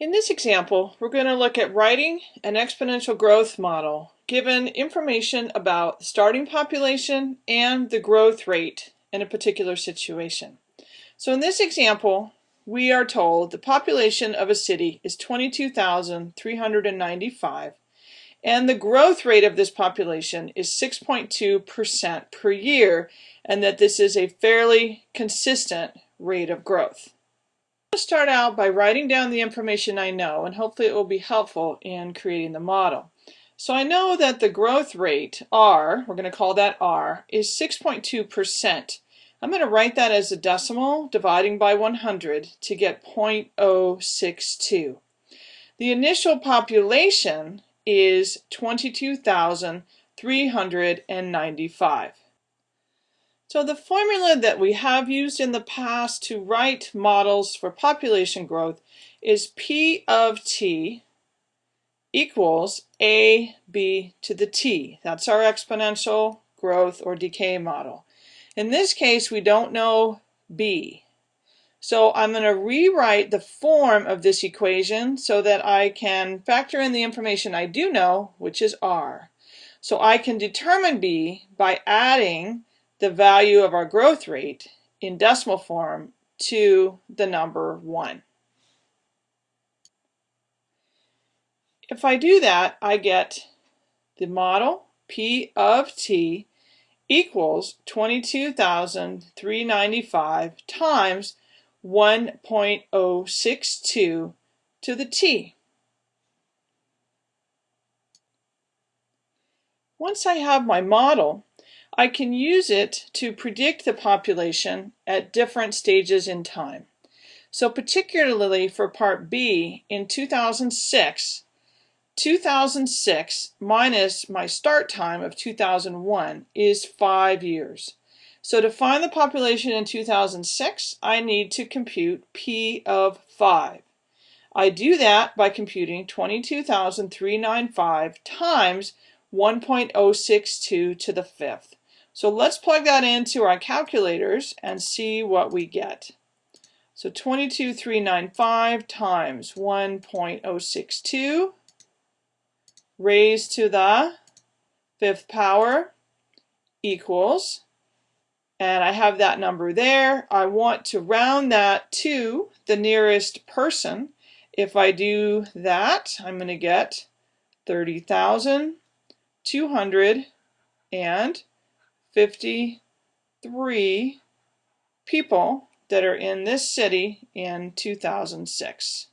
In this example, we're going to look at writing an exponential growth model given information about the starting population and the growth rate in a particular situation. So in this example, we are told the population of a city is 22,395 and the growth rate of this population is 6.2% per year and that this is a fairly consistent rate of growth start out by writing down the information I know and hopefully it will be helpful in creating the model. So I know that the growth rate, R, we're going to call that R, is 6.2%. I'm going to write that as a decimal dividing by 100 to get 0.062. The initial population is 22,395. So the formula that we have used in the past to write models for population growth is P of t equals a b to the t. That's our exponential growth or decay model. In this case, we don't know b. So I'm going to rewrite the form of this equation so that I can factor in the information I do know, which is r. So I can determine b by adding the value of our growth rate in decimal form to the number 1. If I do that, I get the model P of t equals 22,395 times 1.062 to the t. Once I have my model, I can use it to predict the population at different stages in time. So particularly for part B in 2006, 2006 minus my start time of 2001 is five years. So to find the population in 2006, I need to compute P of 5. I do that by computing 22,395 times 1.062 to the fifth. So let's plug that into our calculators and see what we get. So 22395 times 1.062 raised to the fifth power equals, and I have that number there. I want to round that to the nearest person. If I do that, I'm going to get 30,200 and 53 people that are in this city in 2006.